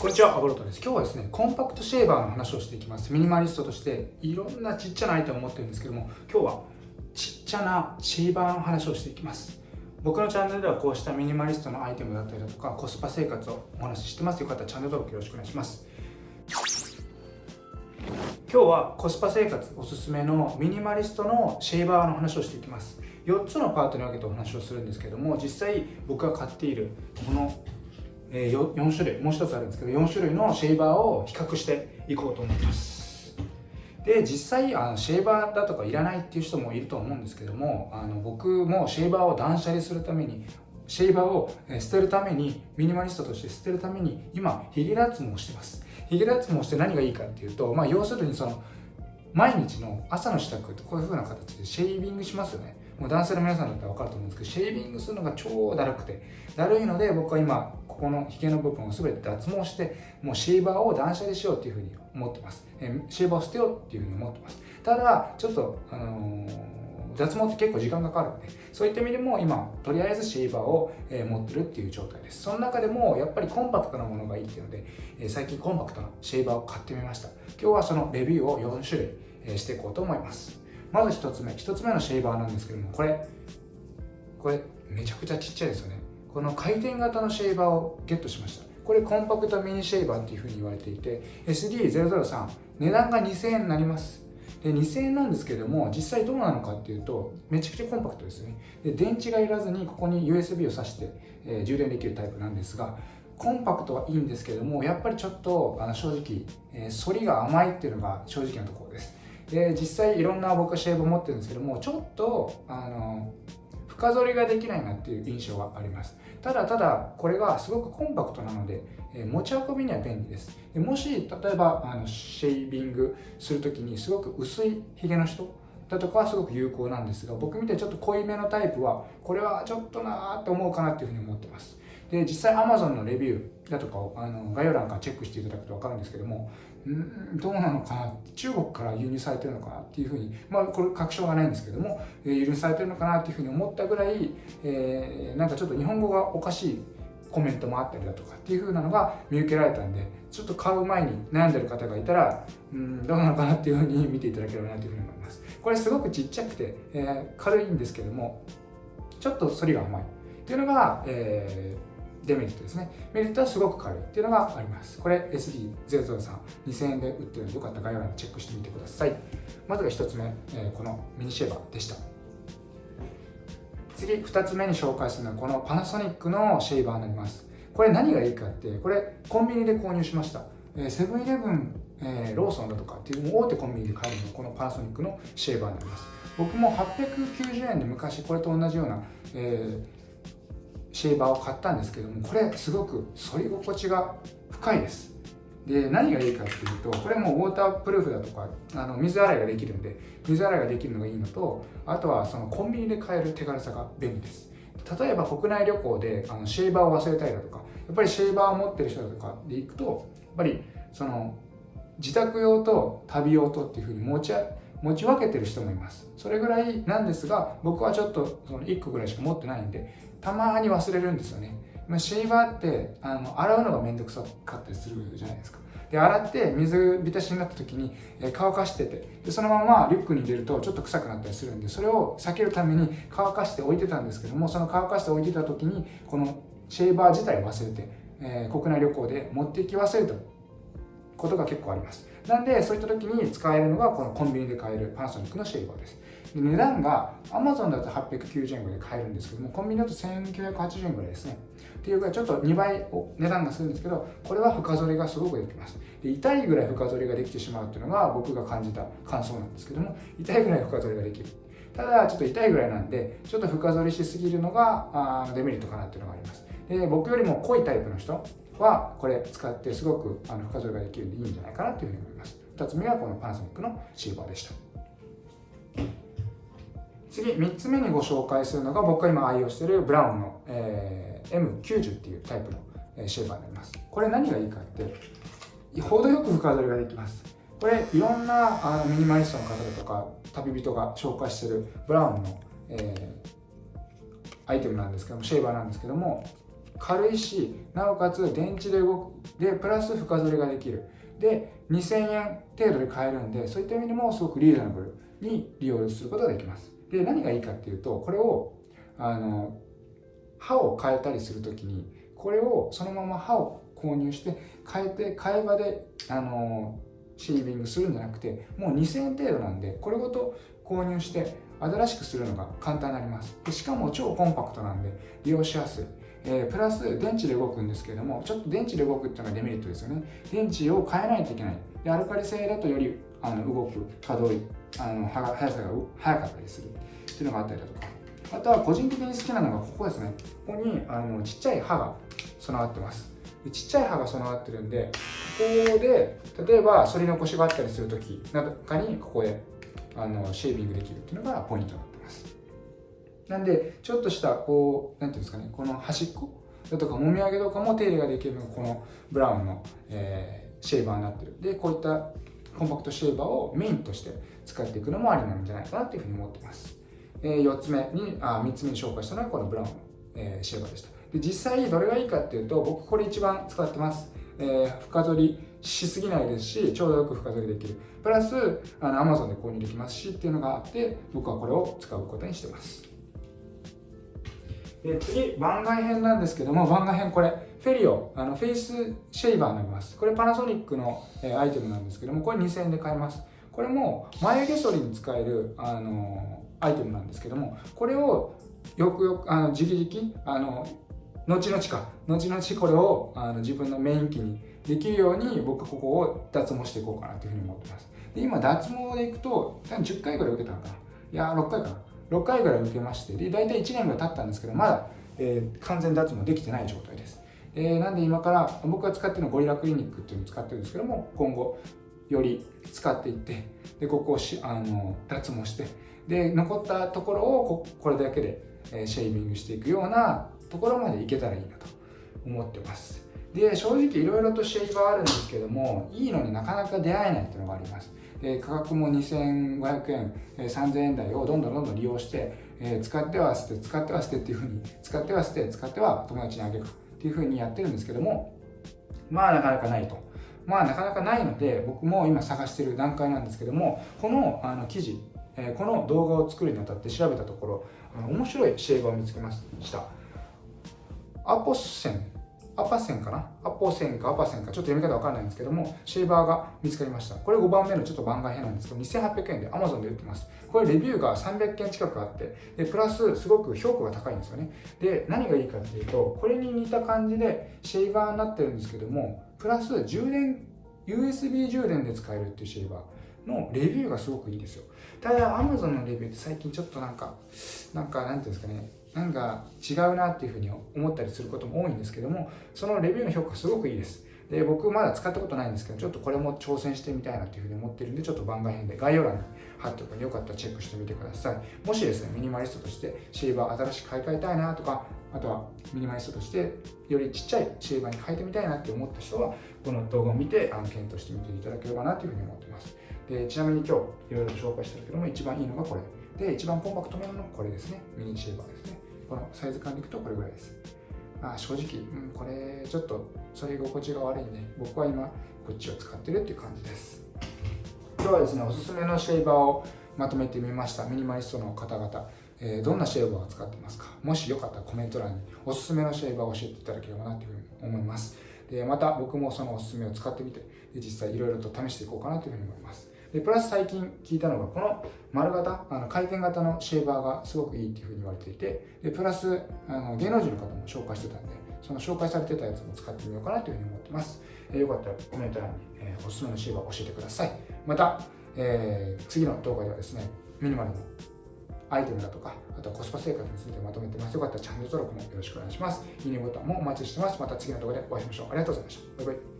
こんにちは、アボロトです。今日はですね、コンパクトシェーバーの話をしていきます。ミニマリストとしていろんなちっちゃなアイテムを持ってるんですけども、今日はちっちゃなシェーバーの話をしていきます。僕のチャンネルではこうしたミニマリストのアイテムだったりだとか、コスパ生活をお話ししてます。よかったらチャンネル登録よろしくお願いします。今日はコスパ生活おすすめのミニマリストのシェーバーの話をしていきます4つのパートに分けてお話をするんですけども実際僕が買っているこのえ 4, 種類もう一つあるんですけど4種類のシェーバーを比較していこうと思います。で実際あのシェーバーだとかいらないっていう人もいると思うんですけどもあの僕もシェーバーを断捨離するためにシェーバーを捨てるためにミニマリストとして捨てるために今ヒゲ脱毛をしてます。ヒゲ脱毛して何がいいかっていうと、まあ、要するにその毎日の朝の支度ってこういう風な形でシェービングしますよね。もう男性の皆さんだったら分かると思うんですけどシェービングするのが超だるくてだるいので僕は今ここのひげの部分を全て脱毛してもうシェーバーを断捨離しようっていうふうに思ってます、えシェーバーを捨てようっていうふうに思ってます。ただちょっとあのー、脱毛って結構時間かかるのでそういった意味でも今とりあえずシェーバーを、え持ってるっていう状態です。その中でもやっぱりコンパクトなものがいいっていうので、え最近コンパクトなシェーバーを買ってみました。今日はそのレビューを4種類、えしていこうと思います。まず1つ目1つ目のシェーバーなんですけどもこれこれめちゃくちゃちっちゃいですよね。この回転型のシェーバーをゲットしました。これコンパクトミニシェーバーっていうふうに言われていて SD003 値段が2000円になります。で2000円なんですけども実際どうなのかっていうとめちゃくちゃコンパクトですね。で電池がいらずにここに USB を挿して、えー、充電できるタイプなんですがコンパクトはいいんですけどもやっぱりちょっとあの正直、えー、反りが甘いっていうのが正直なところです。で実際いろんな僕はシェーブ持ってるんですけどもちょっとあの深剃りができないなっていう印象があります。ただただこれがすごくコンパクトなので、え持ち運びには便利です。でもし例えばあのシェービングする時にすごく薄いひげの人だとかはすごく有効なんですが僕みたいにちょっと濃いめのタイプはこれはちょっとなーって思うかなっていうふうに思ってます。で実際 Amazon のレビューだとかをあの概要欄からチェックしていただくと分かるんですけどもんどうなのかな中国から輸入されてるのかなっていうふうにまあこれ確証がないんですけども、え輸入されてるのかなっていうふうに思ったぐらい、えー、なんかちょっと日本語がおかしいコメントもあったりだとかっていう風なのが見受けられたんでちょっと買う前に悩んでる方がいたらんどうなのかなっていう風に見ていただければなという風に思います。これすごくちっちゃくて、えー、軽いんですけどもちょっと反りが甘い。っていうのが、えーデメリットですね。メリットはすごく軽いっていうのがあります。これ SD003、2000円で売ってるのでよかったら概要欄にチェックしてみてください。まずが1つ目、えー、このミニシェーバーでした。次、2つ目に紹介するのはこのパナソニックのシェーバーになります。これ何がいいかって、これコンビニで購入しました。セブンイレブン、えー、ローソンだとかっていう大手コンビニで買えるのがこのパナソニックのシェーバーになります。僕も890円で昔これと同じような、えーシェーバーを買ったんですけどもこれすごく反り心地が深いです。で何がいいかっていうとこれもウォータープルーフだとかあの水洗いができるんで水洗いができるのがいいのとあとはそのコンビニで買える手軽さが便利です。例えば国内旅行であのシェーバーを忘れたりだとかやっぱりシェーバーを持ってる人だとかで行くとやっぱりその自宅用と旅用とっていうふうに持ち持ち分けてる人もいます。それぐらいなんですが僕はちょっとその1個ぐらいしか持ってないんでたまに忘れるんですよね。シェーバーってあの洗うのがめんどくさかったりするじゃないですか。で洗って水浸しになった時に乾かしててでそのままリュックに入れるとちょっと臭くなったりするんでそれを避けるために乾かして置いてたんですけどもその乾かして置いてた時にこのシェーバー自体忘れて、えー、国内旅行で持っていき忘れたことが結構あります。なんでそういった時に使えるのがこのコンビニで買えるパナソニックのシェーバーです。で値段が Amazon だと890円ぐらいで買えるんですけどもコンビニだと1980円ぐらいですね。っていうかちょっと2倍値段がするんですけどこれは深剃りがすごくできます。で痛いぐらい深剃りができてしまうっていうのが僕が感じた感想なんですけども痛いぐらい深剃りができる。ただちょっと痛いぐらいなんでちょっと深剃りしすぎるのがあデメリットかなっていうのがあります。で僕よりも濃いタイプの人はこれ使ってすごくあの深剃りができるんでいいんじゃないかなというふうに思います。2つ目がこのパナソニックのシーバーでした。次3つ目にご紹介するのが僕が今愛用しているブラウンの、えー、M90 っていうタイプの、えシェーバーになります。これ何がいいかって程よく深取りができます。これいろんなあのミニマリストの方だとか旅人が紹介してるブラウンの、えー、アイテムなんですけどもシェーバーなんですけども軽いしなおかつ電池で動くでプラス深剃りができる。で2000円程度で買えるんでそういった意味でもすごくリーズナブルに利用することができます。で何がいいかっていうとこれをあの歯を変えたりするときにこれをそのまま歯を購入して変えて替え刃であのシービングするんじゃなくてもう2000円程度なんでこれごと購入して新しくするのが簡単になります。でしかも超コンパクトなんで利用しやすい。えー、プラス電池で動くんですけれどもちょっと電池で動くっていうのがデメリットですよね。電池を変えないといけない。でアルカリ性だとよりあの動く可動あの速さが速かったりする。っていうのがあったりだとか。あとは個人的に好きなのがここですね。ここにあのちっちゃい刃が備わってます。でちっちゃい刃が備わってるんでここで例えば反り残しがあったりする時なんかにここであのシェービングできるっていうのがポイントになってます。なんでちょっとしたこうなんていうんですかねこの端っこだとかもみあげとかも手入れができるのがこのブラウンの、えー、シェーバーになってる。でこういったコンパクトシェーバーをメインとして使っていくのもありなんじゃないかなというふうに思ってます。えー、4つ目にあ3つ目に紹介したのがこのブラウンの、えー、シェーバーでした。で実際どれがいいかっていうと僕これ一番使ってます、えー、深剃りしすぎないですしちょうどよく深剃りできる。プラスあの Amazon で購入できますしっていうのがあって僕はこれを使うことにしてます。で次番外編なんですけども番外編これフェリオあのフェイスシェイバーになります。これパナソニックの、え、アイテムなんですけどもこれ2000円で買えます。これも眉毛剃りに使えるあのアイテムなんですけどもこれをよくよくあのじきじきあの後々か後々これをあの自分のメイン機にできるように僕ここを脱毛していこうかなというふうに思ってます。で今脱毛でいくと多分10回ぐらい受けたのかな。いやー6回かな。6回ぐらい受けましてで大体1年ぐらい経ったんですけどまだ、えー、完全脱毛できてない状態です。えー、なんで今から僕が使ってるのはゴリラクリニックっていうのを使ってるんですけども今後より使っていってでここをしあの脱毛してで残ったところをこれだけでえシェービングしていくようなところまでいけたらいいなと思ってます。で正直いろいろとシェイバーあるんですけどもいいのになかなか出会えないっていうのがあります。で価格も2500円3000円台をどんどんどんどん利用して、え使っては捨て使っては捨てっていうふうに使っては捨て使っては友達にあげるっていうふうにやってるんですけどもまあなかなかないと。まあなかなかないので僕も今探してる段階なんですけどもこのあの記事えこの動画を作るにあたって調べたところ面白いシェーバーを見つけました。アポッセン。アパセンかな？アポセンかアパセンか。ちょっと読み方わかんないんですけどもシェーバーが見つかりました。これ5番目のちょっと番外編なんですけど2800円で Amazon で売ってます。これレビューが300件近くあってでプラスすごく評価が高いんですよね。で何がいいかっていうとこれに似た感じでシェーバーになってるんですけどもプラス充電 USB 充電で使えるっていうシェーバーのレビューがすごくいいんですよ。ただ Amazon のレビューって最近ちょっとなんかなんかなんていうんですかね。なんか違うなっていうふうに思ったりすることも多いんですけどもそのレビューの評価すごくいいです。で僕まだ使ったことないんですけどちょっとこれも挑戦してみたいなというふうに思ってるんでちょっと番外編で概要欄に貼っておくのでよかったらチェックしてみてください。もしですねミニマリストとしてシェーバー新しく買い替えたいなとかあとはミニマリストとしてよりちっちゃいシェーバーに変えてみたいなって思った人はこの動画を見てあの検討してみていただければなというふうに思ってます。でちなみに今日いろいろ紹介したけども一番いいのがこれ。で一番コンパクトめのこれですね。ミニシェーバーですね。このサイズ感でいくとこれぐらいです。まあ正直、うん、これちょっとそれ心地が悪いんで僕は今こっちを使ってるっていう感じです。今日はですねおすすめのシェーバーをまとめてみました。ミニマリストの方々え、どんなシェーバーを使ってますか？もしよかったらコメント欄におすすめのシェーバーを教えていただければなというふうに思います。でまた僕もそのおすすめを使ってみて実際いろいろと試していこうかなというふうに思います。でプラス最近聞いたのがこの丸型あの回転型のシェーバーがすごくいいっていうふうに言われていてでプラスあの芸能人の方も紹介してたんでその紹介されてたやつも使ってみようかなというふうに思ってます、えー、よかったらコメント欄に、えー、おすすめのシェーバー教えてくださいまた、えー、次の動画ではですねミニマルのアイテムだとかあとはコスパ生活についてまとめてます。よかったらチャンネル登録もよろしくお願いします。いいねボタンもお待ちしてます。また次の動画でお会いしましょう。ありがとうございました。バイバイ。